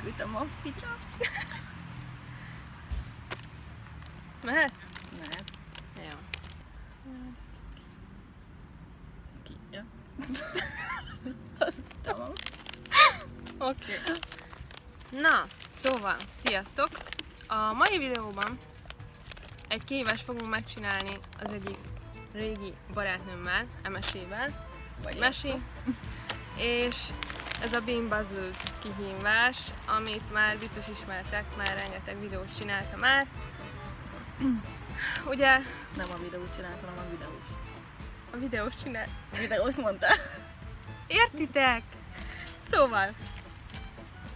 Menekültem a picsa. Mehet? Mehet. Jó. Ki? Ja. Tamam. Oké. Okay. Na, szóval, sziasztok! A mai videóban egy kihívást fogunk megcsinálni az egyik régi barátnőmmel, Emesével, vagy Mesi, és ez a Bean Puzzle kihívás, amit már biztos ismertek, már rengeteg videót csinálta már. Ugye Nem a videót csináltam, hanem a videós. a videós csinál... Videót mondtál? Értitek? Szóval,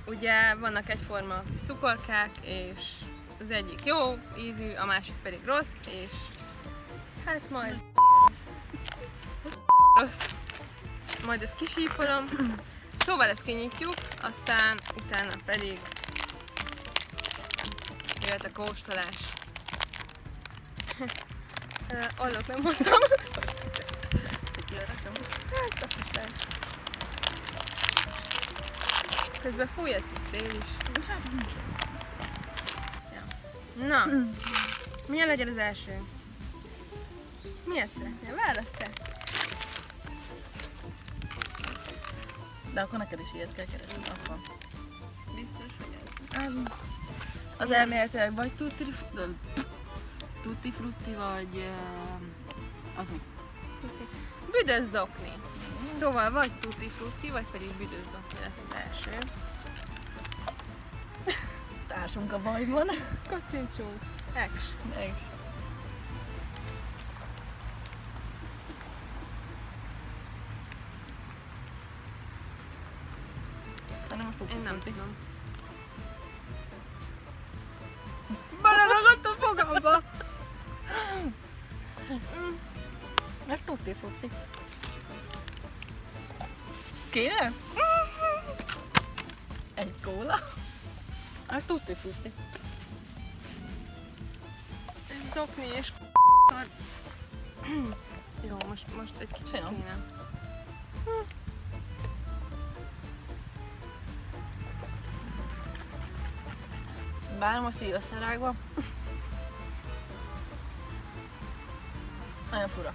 ugye vannak egyforma kis cukorkák, és az egyik jó ízű, a másik pedig rossz, és hát majd rossz. Majd ezt kisípolom. Szóval ezt kinyitjuk, aztán utána pedig jöhet a kóstolás. Ö, Ollót nem hoztam. Hát, azt is lehet. Közben fúj egy kis szél is. Ja. Na, milyen legyen az első? Miért szeretnél? Választ te. De akkor neked is ilyet kell keresni. Akkor. Biztos, hogy ez. Az elméletileg vagy tutti, tutti frutti, vagy az mi? Büdös zokni. Szóval vagy tutti frutti, vagy pedig büdös zokni lesz az első. Társunk a bajban. Kocincsunk. Ex. Meg. Nem tudom. Beleragadt a fogamba! Mm. Ez tutti frutti. Kéne? Egy kóla. Ez tutti frutti. Ez zokni és szar. Jó, most, most egy kicsit kéne. Bár most így összerágva. Nagyon fura.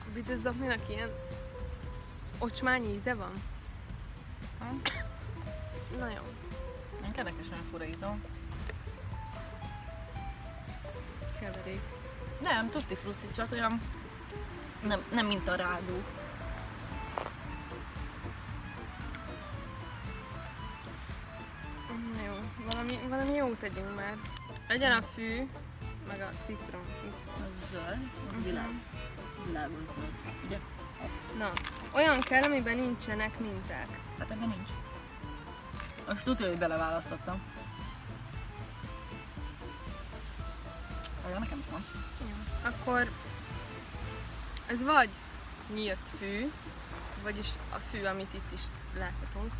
A büdös zokninak ilyen ocsmány íze van? Hm? Na jó. Nem kedves, nagyon fura ízom. Keverék. Nem, tutti frutti, csak olyan... Nem, nem mint a rádó. Tegyünk már. Legyen a fű, meg a citrom. Az zöld, az világ. Világos zöld. Ugye? Na, olyan kell, amiben nincsenek minták. Hát ebben nincs. Most tudja, hogy beleválasztottam. Olyan nekem is van. Akkor ez vagy nyírt fű, vagyis a fű, amit itt is láthatunk.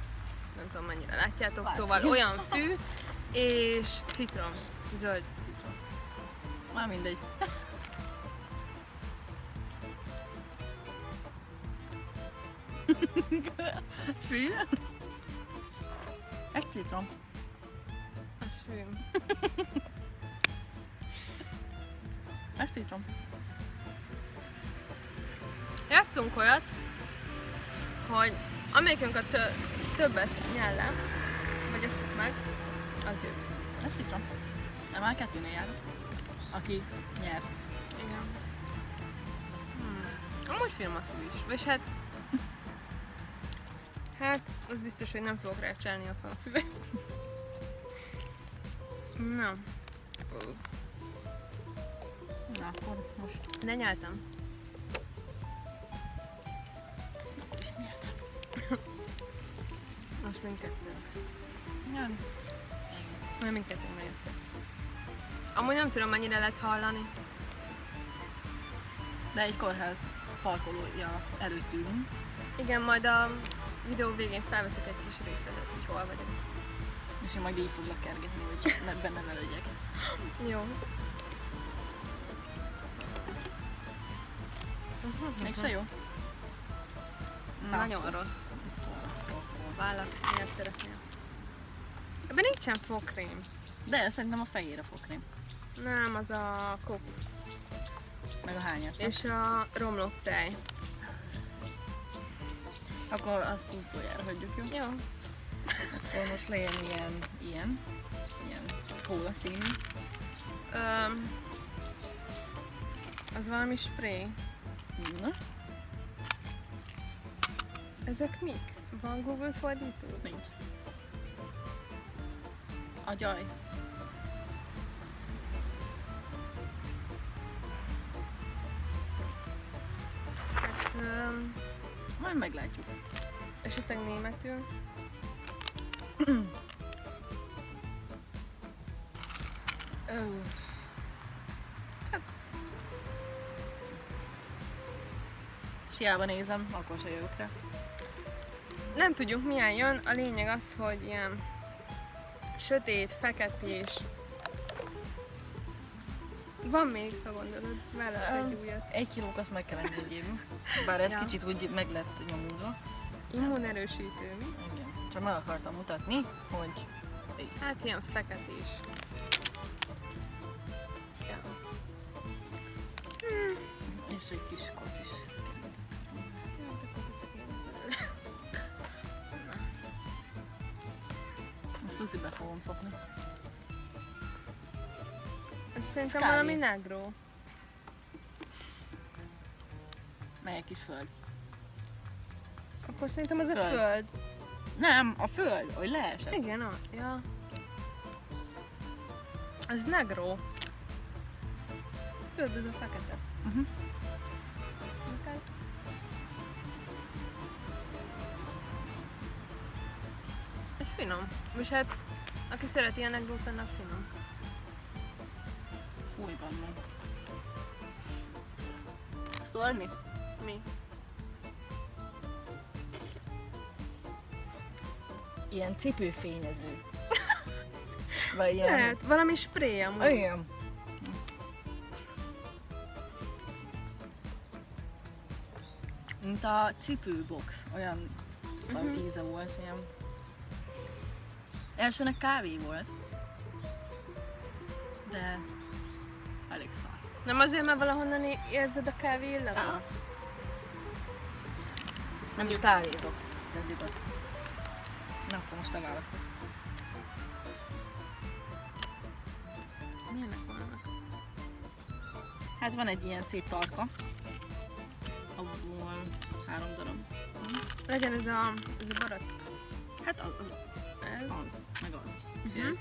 Nem tudom mennyire látjátok, Látszik. szóval olyan fű, és citrom, zöld citrom. Már mindegy. Fű? Egy citrom. Az fű. Ez citrom. Játszunk olyat, hogy amelyikünk a többet nyel le, vagy eszik meg, az győz. Ez citrom. Nem, már kettőnél járok. Aki nyer. Igen. Hmm. Amúgy film a fű is. Vagy hát... Hát, az biztos, hogy nem fogok van a füvet. Na. Na akkor most Lenyeltem. akkor Most mindkettő. Nem. Majd mindkettő megyek. Amúgy nem tudom, mennyire lehet hallani. De egy kórház parkolója előtt ülünk. Igen, majd a videó végén felveszek egy kis részletet, hogy hol vagyok. És én majd így foglak kergetni, hogy ne, benne ne legyek. Jó. Mégse jó? Na. Nagyon rossz. Válasz, miért szeretnél? Ebben nincsen fogkrém. De szerintem a fejére fokrém. Nem, az a kókusz. Meg a hányas. És a romlott tej. Akkor azt utoljára hagyjuk, jó? Jó. Akkor most legyen ilyen, ilyen, ilyen kóla színű. Öm, az valami spray. Na, Ezek mik? Van Google fordító? nincs. Agyaj. Hát, öm, Majd meglátjuk. esetleg németül. Ö, hát... Siába nézem, akkor se jövök rá. Nem tudjuk milyen jön, a lényeg az, hogy ilyen sötét, feketés. Van még, ha gondolod, válasz egy újat. Egy kilók azt meg kell engedjél. Bár ez Ja. kicsit úgy meg lett nyomulva. Immunerősítő, mi? Igen. Csak meg akartam mutatni, hogy Hát ilyen feketés. Ja. és egy kis kosz is. Most suzibe fogom szopni. Ez Szerintem Kávé. valami negro. Melyek kis föld. Akkor szerintem az a Föld. föld. Nem, a föld, hogy leesett. Igen, a, ja. Az negro. Tudod, ez a fekete. Uh-huh. Finom. És hát, aki szereti a negrót, annak finom. Fúj, van Szólni? Mi? Ilyen cipőfényező. Vagy ilyen... Lehet, valami spray amúgy. Igen. Mint a cipőbox, olyan Mhm. íze volt, ilyen. Elsőnek kávé volt. De elég szar. Nem azért, mert valahonnan érzed a kávé illamot? Nem is kávézok. Kezdjük ott. Na, akkor most te választasz. Milyenek vannak? Hát van egy ilyen szép tarka. Abból három darab. Legyen ez a, ez a barack. Hát az, Ez? az meg az. Mhm. Ez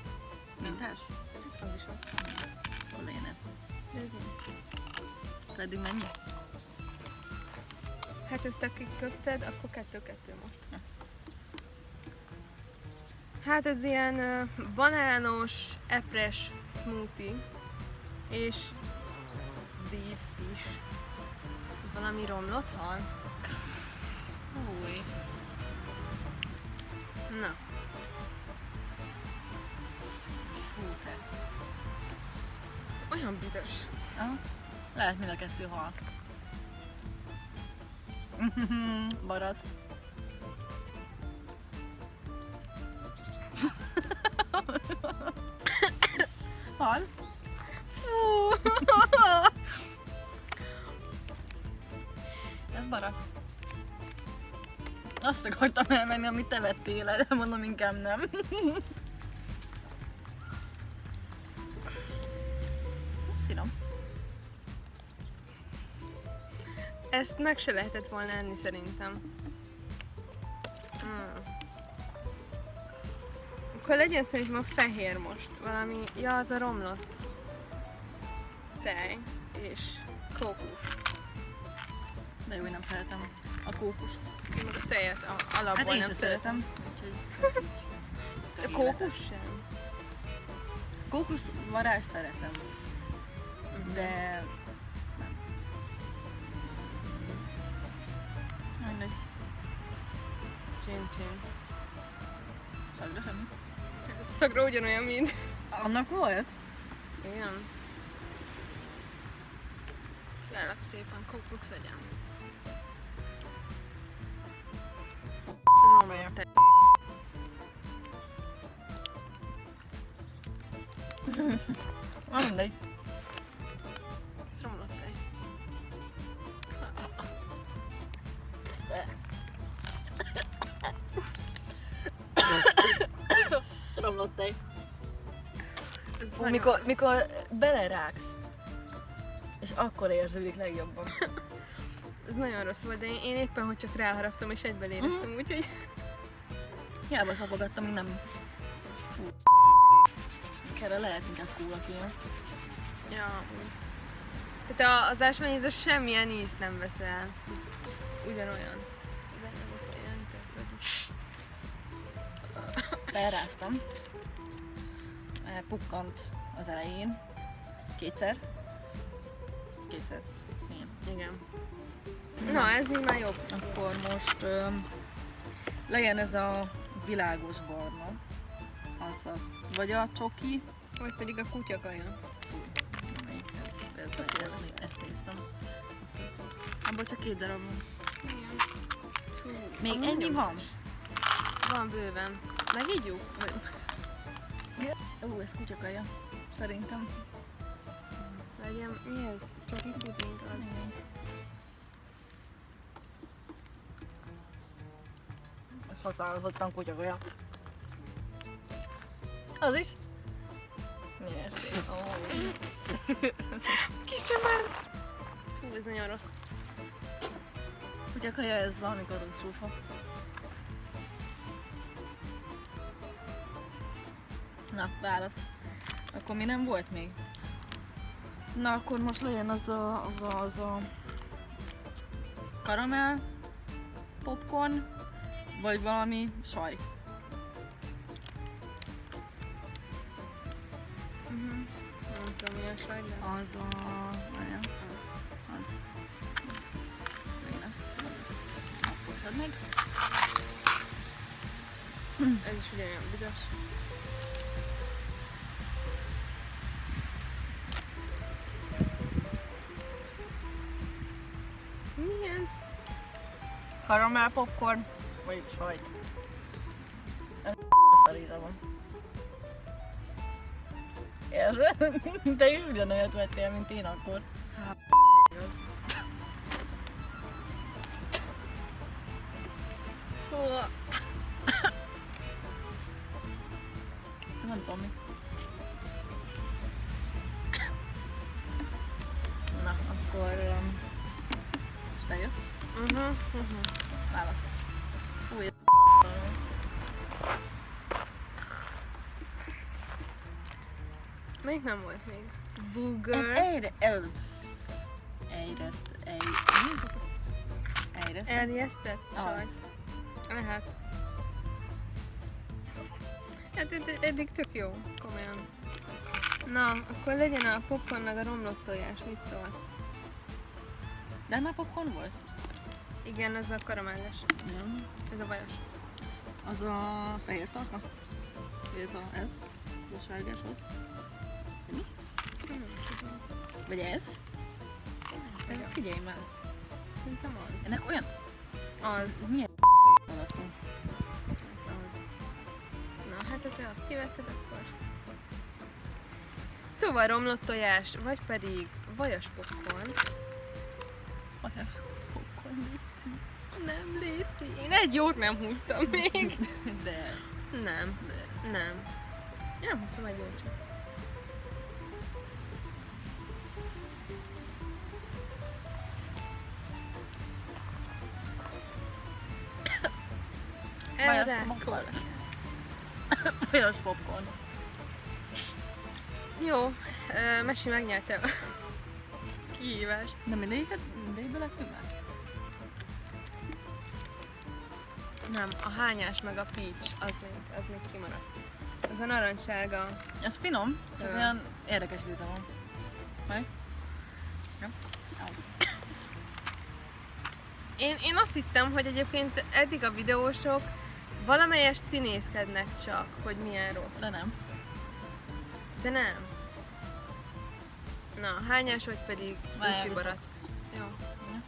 mintás? Az is az. A lénet. Ez mi? Pedig mennyi? Hát ezt akik köpted, akkor kettő-kettő most. Hát ez ilyen banános, epres smoothie, és dead fish. Valami romlott hal? Büdös. Aha. Lehet mind a kettő hal. Barat. hal? Fú! Ez barat. Azt akartam elmenni, amit te vettél de mondom inkább nem. Ezt meg se lehetett volna enni szerintem. Mm. Akkor legyen szerintem a fehér most. Valami, ja, az a romlott tej és kókusz. De jó, én nem szeretem a kókuszt. Én meg a tejet a, alapból Hát én nem sem szeretem. úgyhogy A kókusz sem? Kókusz varázs szeretem, Mhm. de Csin, csin. szagra semmi. Szagra ugyanolyan, mint... Annak volt? Igen. Kérlek szépen, kókusz legyen. Karamellje. Nagyon mikor, rossz. mikor belerágsz, és akkor érződik legjobban. Ez nagyon rossz volt, de én, én éppen, hogy csak ráharaptam és egyben éreztem, Mhm. úgyhogy... Hiába szapogattam, még nem... Fú. Erre lehet inkább kóla kéne. Ja. Tehát az ásványízos semmilyen ízt nem vesz el. Ez ugyanolyan. Felráztam. Pukkant az elején. Kétszer. Kétszer. Igen. Igen. Na, ez így már jobb. Akkor most öm, legyen ez a világos barna. Az a, vagy a csoki. Vagy pedig a kutyakaja. Ez? Ez, ez, ez, ezt néztem. Abból csak két darab van. Igen. Fú, Még ennyi van? Van bőven. Megígyjuk? Vagy... Ó, ez kutyakaja. Szerintem. Legyen, mi ez? Csoki puding az. Ez határozottan kutyakaja. Az is? Miért? Ó. Kis ment! Fú, ez nagyon rossz. Kutyakaja ez valami katasztrófa. Na, válasz. Akkor mi nem volt még? Na, akkor most legyen az a, az a, az a karamell, popcorn, vagy valami sajt. Uh-huh. Nem tudom, mi a sajt, de... Az a... Várjál. Az. Én azt, azt, azt voltad meg. Ez is ugyanolyan büdös. Karamell popcorn, vagy sajt. Ez szaríza van. Érzed? Te is ugyanolyat vettél, mint én akkor. Fú, Nem tudom mi. Na, akkor... Um, és te jössz? uh-huh, uh-huh. Válasz. Még nem volt még. Ez Booger. egyre... El... Egyrészt... Egy... Egyrészt... Erjesztett sajt. Az. Lehet. Hát ed- eddig tök jó, komolyan. Na, akkor legyen a popcorn meg a romlott tojás, mit szólsz? De már popcorn volt? Igen, ez a karamelles, Nem. ez a vajos. Az a fehér tarka? Ez a... ez? A sárgás az? Mi? Nem tudom. Vagy ez? De figyelj már. Szerintem az. Ennek olyan... Az. Milyen alakú? Hát az. Na, hát ha te azt kivetted, akkor... Szóval romlott tojás, vagy pedig vajas popcorn. Vajas popcorn. Nem, Léci, én egy jót nem húztam még. De... Nem, de... nem. Én nem húztam egy jót csak. Erre. Vajas popcorn. Jó, Mesi megnyerte a kihívást. De mindegyiket, mindegyikbe lettünk már? Nem, a hányás meg a peach, az még, az még kimaradt. Az a narancssárga. Ez finom, csak olyan érdekes íze van. Meg? Au. Én, én azt hittem, hogy egyébként eddig a videósok valamelyes színészkednek csak, hogy milyen rossz. De nem. De nem. Na, hányás vagy pedig Várjál, úszibarat. Jó. Ja.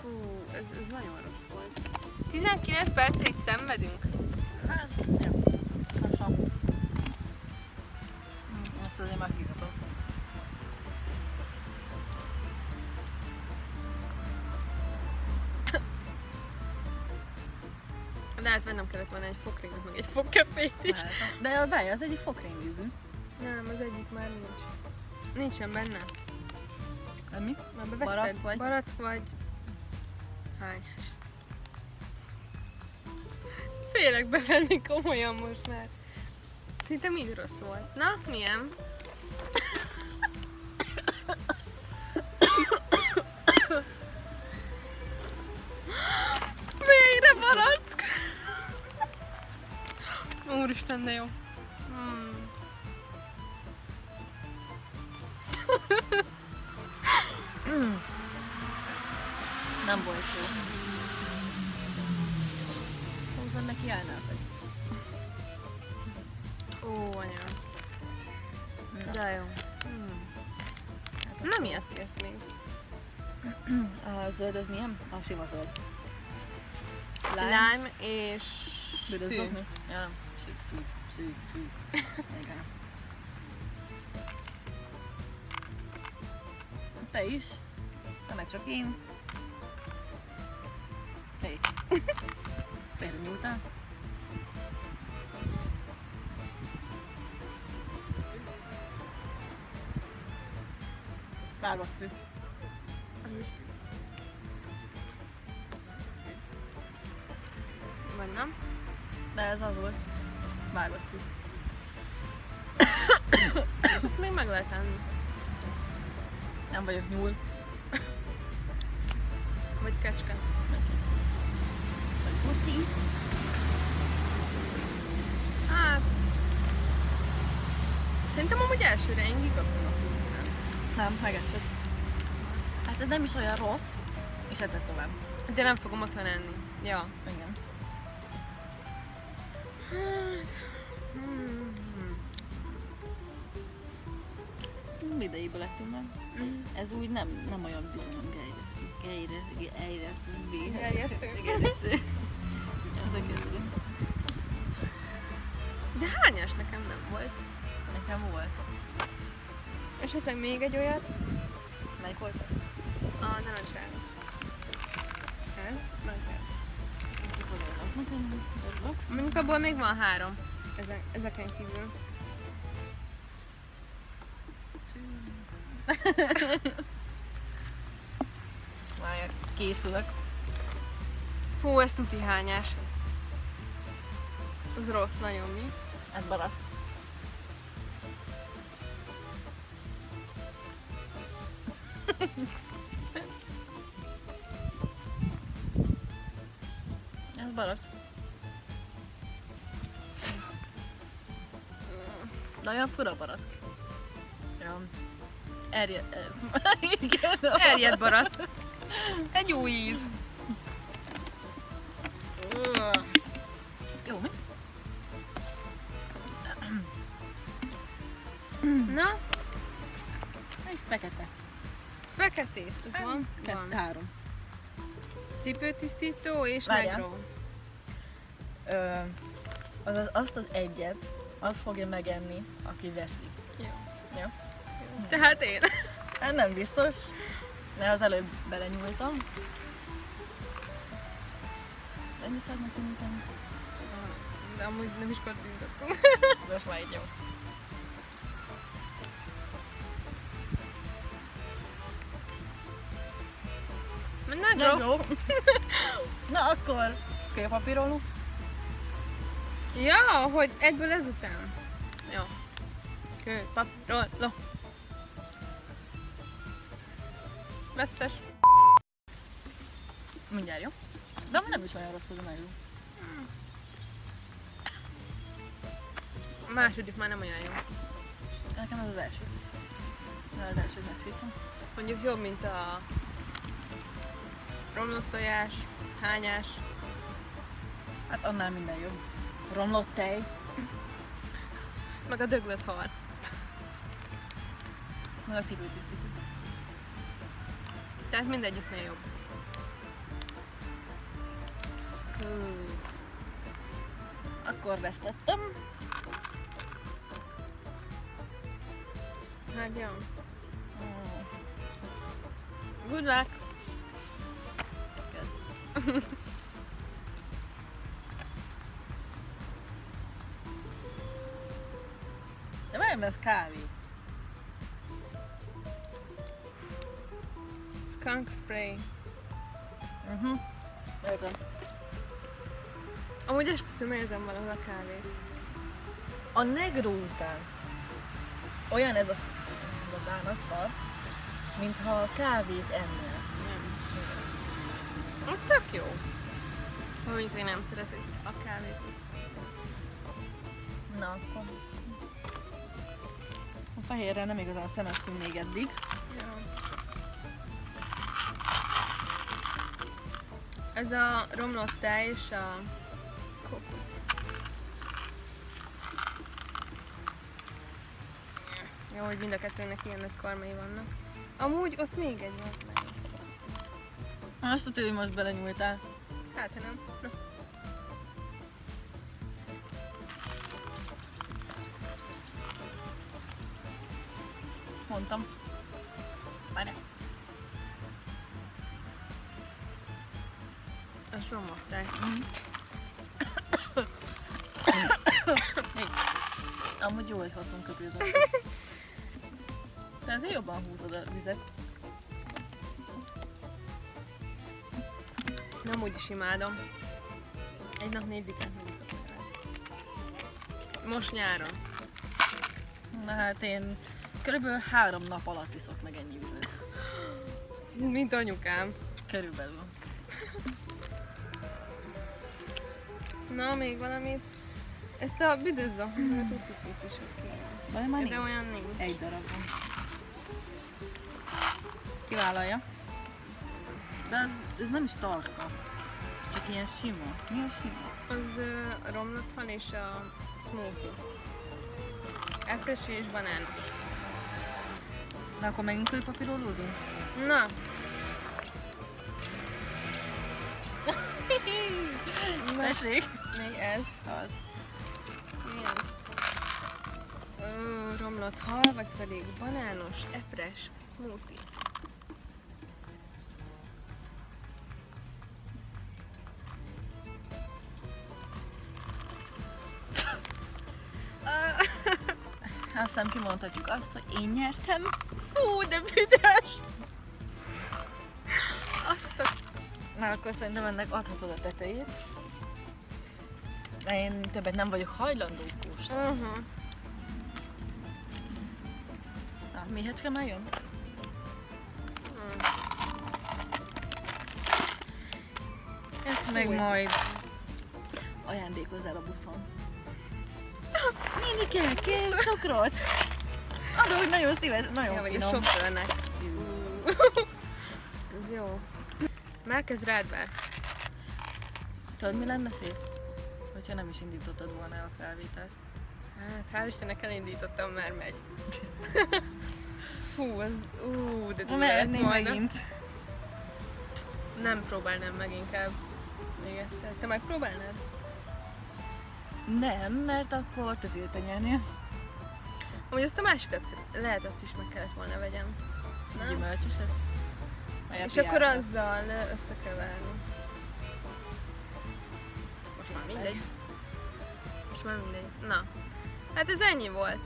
Fú, ez, ez nagyon rossz volt. 19 percig szenvedünk? Hát, volna egy fokringot, meg egy fogkefét is. De a várj, az egyik fokrémvízű. Nem, az egyik már nincs. Nincsen benne. Ez mi? Már bevetted? Vagy? Barack vagy. Hányás? Félek bevenni komolyan most már. Szinte mind rossz volt. Na, milyen? Úristen, de jó. Hmm. Nem volt jó. Húzzon neki állnál vagy. Ó, anya. De jó. Hmm. Nem ilyet kérsz még. A zöld az milyen? A sima zöld. Lime és szű. zöld mi? Ja, nem. Szűk, szűk. Igen. Te is? De ne csak én. Hé. Félre nyúltál? Válasz fő. Vagy nem? De ez az volt. Vágott fű. Ezt még meg lehet enni. Nem vagyok nyúl. Vagy kecske. Vagy puci. Hát... Szerintem amúgy elsőre én a húznál. Nem, megetted. Hát ez nem is olyan rossz. És etted tovább. De nem fogom otthon enni. Ja. Igen. Idejéből lettünk meg. Mm. Ez úgy nem, nem olyan bizonyom gejre. Gejre, gejresztő. Gerjesztő. Gerjesztő. Ez a kettő. De hányas nekem nem volt? Nekem volt. Esetleg még egy olyat? Melyik volt? A narancsárga. Ez? Meg ez. Mondjuk abból még van három. Ezen, ezeken kívül. Már készülök. Fú, ez tuti hányás. Az rossz, nagyon mi? Ez barack. Ez barack. Olyan fura barack. Ja. Erje... Igen. Erjed barack. Egy jó íz. Jó, mi? Na, Egy fekete. feketét. Ez van? Kettő, Van. három. Cipőtisztító és Várjál. negro. Ö, az, azt az egyet, az fogja megenni, aki veszi. Tehát én. Hát nem biztos, de az előbb belenyúltam. Nem hiszed nekem nekem? De amúgy nem is kocintottunk. Most már így jó. Negro. Negro. Na akkor, kőpapírolunk. Ja, hogy egyből ezután. Jó. Kő, Vesztes. Mindjárt jó? De amúgy nem is olyan rossz az a negro. A második már nem olyan jó. Nekem ez az első. De az elsőt megszívtam. Mondjuk jobb, mint a romlott tojás, hányás. Hát annál minden jobb. Romlott tej. Meg a döglött hal. Meg a cipőtisztító. Tehát mindegyiknél jobb. Hú. Akkor vesztettem. Hát jó. Mm, Good luck! Kösz. De várjál, ez kávé. Skunk spray. Uh-huh. Értem. Amúgy esküszöm, érzem valahol a kávét. A negró után olyan ez a sz- bocsánat, szar, mintha kávét ennél. Nem. Az tök jó. Mondjuk én nem szeretek a kávét. Na akkor. A fehérre nem igazán szemeztünk még eddig. Ja. Ez a romlott tej és a kokusz. Jó, hogy mind a kettőnek ilyen nagy karmai vannak. Amúgy ott még egy van. Azt tudod, hogy most belenyúltál. Hát, nem. Na. Mondtam. Várjál. Tej. Hey. Amúgy jó, hogy hozunk köpőzött. Te azért jobban húzod a vizet. Nem úgy is imádom. Egy nap négy litrát meg iszok belőle. Most nyáron. Na hát én körülbelül három nap alatt iszok meg ennyi vizet. Mint anyukám. Körülbelül. Na, még valamit? Ezt a büdözzak, hmm. tutit is oké. Vagy már De olyan nincs. Egy darab van. Kivállalja. De ez, ez nem is tarka. Ez csak ilyen sima. Mi a sima? Az ö, romlott van és a smoothie. Epresi és banános. Na akkor megint kőpapírolózunk? Na, Tessék! még ez. Az. Mi ez? Ö, romlott hal, vagy pedig banános, epres, smoothie. Azt hiszem kimondhatjuk azt, hogy én nyertem. Hú, de büdös! Na akkor szerintem ennek adhatod a tetejét. De én többet nem vagyok hajlandó kóstolni. Uh-huh. Na, méhecske már jön? Mm. Ezt meg Fúj. majd ajándékozzál a buszon. Nénike, kér cukrot! Adok, nagyon szíves, nagyon Ja, vagy a finom. sofőrnek. Ez jó. Már kezd rád vár. Tudod, mi lenne szép? Hogyha nem is indítottad volna a felvételt. Hát, hál' Istennek elindítottam, már megy. Fú, az... Ú, de volna. megint. Nem próbálnám meg inkább. Még egyszer. Te megpróbálnád? Nem, mert akkor tökélte nyernél. Amúgy azt a másikat lehet azt is meg kellett volna vegyem. Nem? Gyümölcsöset. És akkor azzal összekeverni. Most már mindegy. Most már mindegy. Na. Hát ez ennyi volt.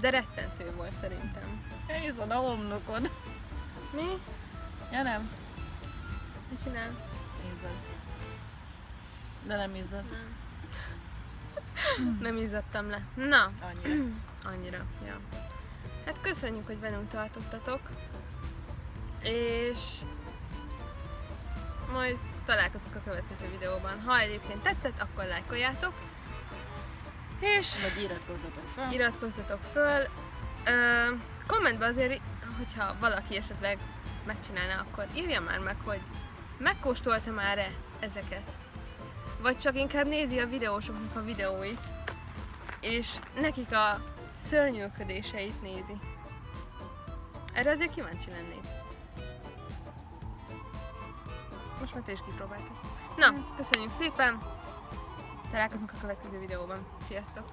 De rettentő volt szerintem. Elhiszod a homlokod. Mi? Ja nem? Mit csinál? Izzad. De nem izzad. Nem. Nem izzadtam le. Na, Annyira. annyira. Ja. Hát köszönjük, hogy velünk tartottatok. És majd találkozunk a következő videóban. Ha egyébként tetszett, akkor lájkoljátok. És Vagy iratkozzatok fel. iratkozzatok föl. Ö, kommentbe azért, hogyha valaki esetleg megcsinálná, akkor írja már meg, hogy megkóstolta már-e ezeket. Vagy csak inkább nézi a videósoknak a videóit, és nekik a szörnyűködéseit nézi. Erre azért kíváncsi lennék. most már te. Na, hm. köszönjük szépen! Találkozunk a következő videóban. Sziasztok!